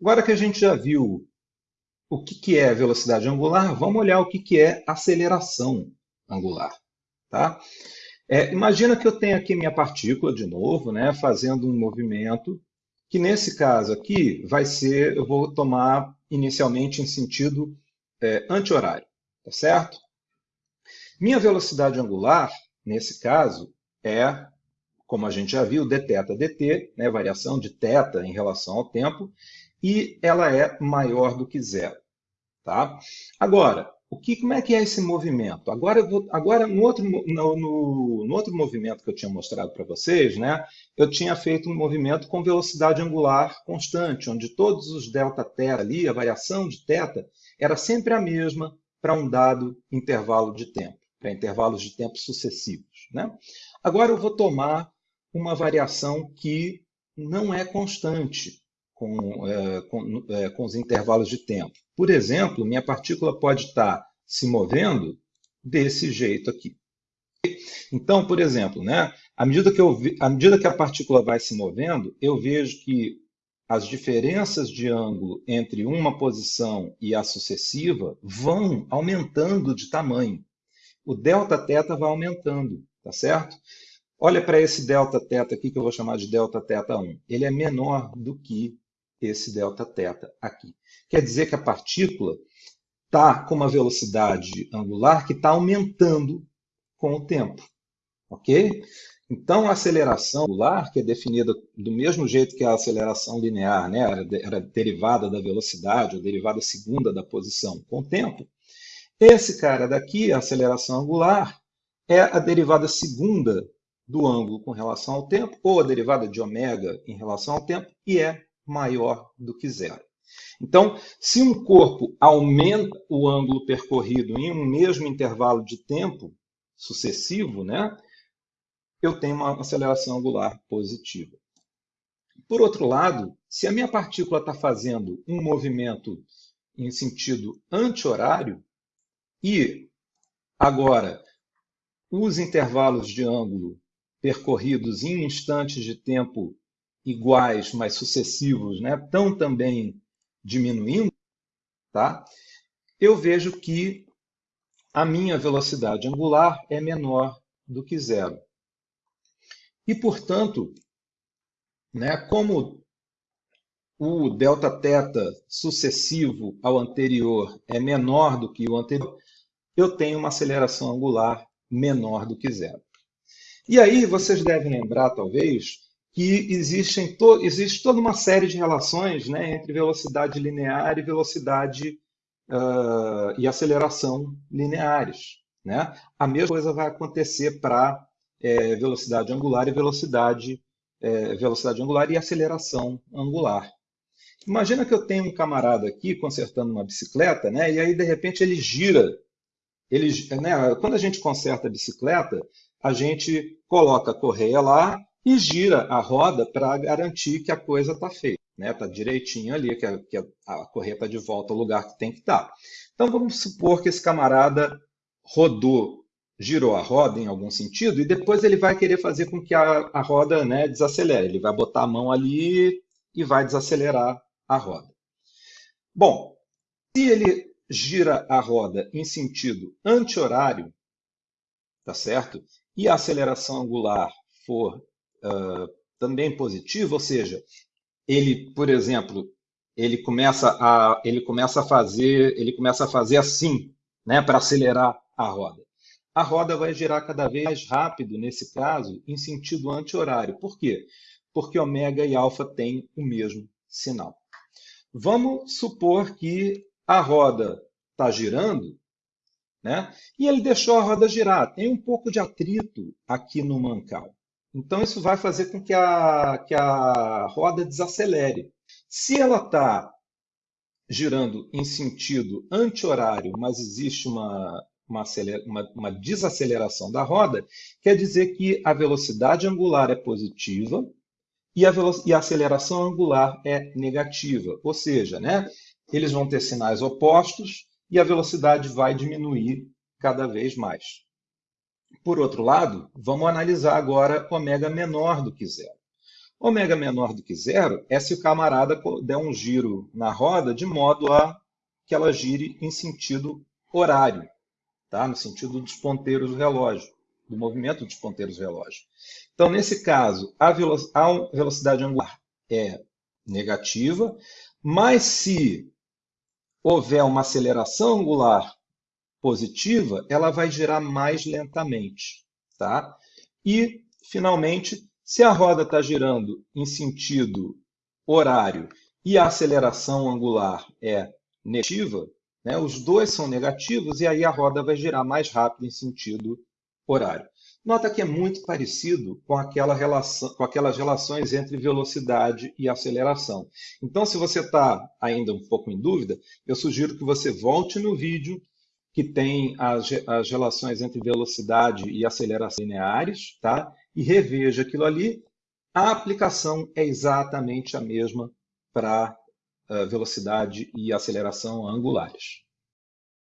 agora que a gente já viu o que, que é velocidade angular, vamos olhar o que, que é aceleração angular. Tá? É, imagina que eu tenho aqui minha partícula, de novo, né, fazendo um movimento, que nesse caso aqui vai ser, eu vou tomar inicialmente em sentido é, anti-horário, tá certo? Minha velocidade angular, nesse caso, é, como a gente já viu, dθ dt, né, variação de θ em relação ao tempo, e ela é maior do que zero. Tá? Agora, o que, como é que é esse movimento? Agora, vou, agora no, outro, no, no, no, outro movimento que eu tinha mostrado para vocês, né, eu tinha feito um movimento com velocidade angular constante, onde todos os ΔT ali, a variação de θ, era sempre a mesma para um dado intervalo de tempo, para intervalos de tempo sucessivos. Né? Agora eu vou tomar uma variação que não é constante com, é, com, é, com os intervalos de tempo. Por exemplo, minha partícula pode estar se movendo desse jeito aqui. Então, por exemplo, né, à, medida que eu, à medida que a partícula vai se movendo, eu vejo que as diferenças de ângulo entre uma posição e a sucessiva vão aumentando de tamanho. O delta θ vai aumentando, tá certo? Olha para esse delta θ aqui, que eu vou chamar de delta θ1. Ele é menor do que esse Δθ aqui. Quer dizer que a partícula está com uma velocidade angular que está aumentando com o tempo. Ok? Então, a aceleração angular, que é definida do mesmo jeito que a aceleração linear, né? era, era derivada da velocidade, ou derivada segunda da posição com o tempo, esse cara daqui, a aceleração angular, é a derivada segunda do ângulo com relação ao tempo, ou a derivada de ômega em relação ao tempo, e é maior do que zero. Então, se um corpo aumenta o ângulo percorrido em um mesmo intervalo de tempo sucessivo, né, eu tenho uma aceleração angular positiva. Por outro lado, se a minha partícula está fazendo um movimento em sentido anti-horário e agora os intervalos de ângulo percorridos em instantes de tempo iguais, mas sucessivos, né, estão também diminuindo, tá? eu vejo que a minha velocidade angular é menor do que zero. E, portanto, né, como o Δθ sucessivo ao anterior é menor do que o anterior, eu tenho uma aceleração angular menor do que zero. E aí vocês devem lembrar, talvez, que existem to existe toda uma série de relações né, entre velocidade linear e velocidade uh, e aceleração lineares. Né? A mesma coisa vai acontecer para é, velocidade angular e velocidade, é, velocidade angular e aceleração angular. Imagina que eu tenho um camarada aqui consertando uma bicicleta, né, e aí de repente ele gira. Ele, né, quando a gente conserta a bicicleta, a gente coloca a correia lá, e gira a roda para garantir que a coisa está feita, né? Está direitinho ali, que, a, que a, está de volta ao lugar que tem que estar. Tá. Então vamos supor que esse camarada rodou, girou a roda em algum sentido, e depois ele vai querer fazer com que a, a roda né, desacelere. Ele vai botar a mão ali e vai desacelerar a roda. Bom, se ele gira a roda em sentido anti-horário, tá certo? E a aceleração angular for também positivo, ou seja, ele, por exemplo, ele começa a ele começa a fazer ele começa a fazer assim, né, para acelerar a roda. A roda vai girar cada vez mais rápido nesse caso em sentido anti-horário. Por quê? Porque ômega e alfa têm o mesmo sinal. Vamos supor que a roda está girando, né? E ele deixou a roda girar. Tem um pouco de atrito aqui no mancal. Então, isso vai fazer com que a, que a roda desacelere. Se ela está girando em sentido anti-horário, mas existe uma, uma, uma, uma, desaceleração da roda, quer dizer que a velocidade angular é positiva e a, e a aceleração angular é negativa. Ou seja, né, eles vão ter sinais opostos e a velocidade vai diminuir cada vez mais. Por outro lado, vamos analisar agora ômega menor do que zero. Ômega menor do que zero é se o camarada der um giro na roda de modo a que ela gire em sentido horário, tá? no sentido dos ponteiros do relógio, do movimento dos ponteiros do relógio. Então, nesse caso, a velocidade angular é negativa, mas se houver uma aceleração angular positiva, ela vai girar mais lentamente. Tá? E, finalmente, se a roda está girando em sentido horário e a aceleração angular é negativa, né, os dois são negativos e aí a roda vai girar mais rápido em sentido horário. Nota que é muito parecido com, aquela relação, com aquelas relações entre velocidade e aceleração. Então, se você está ainda um pouco em dúvida, eu sugiro que você volte no vídeo que tem as, as relações entre velocidade e aceleração lineares, tá? e reveja aquilo ali, a aplicação é exatamente a mesma para uh, velocidade e aceleração angulares.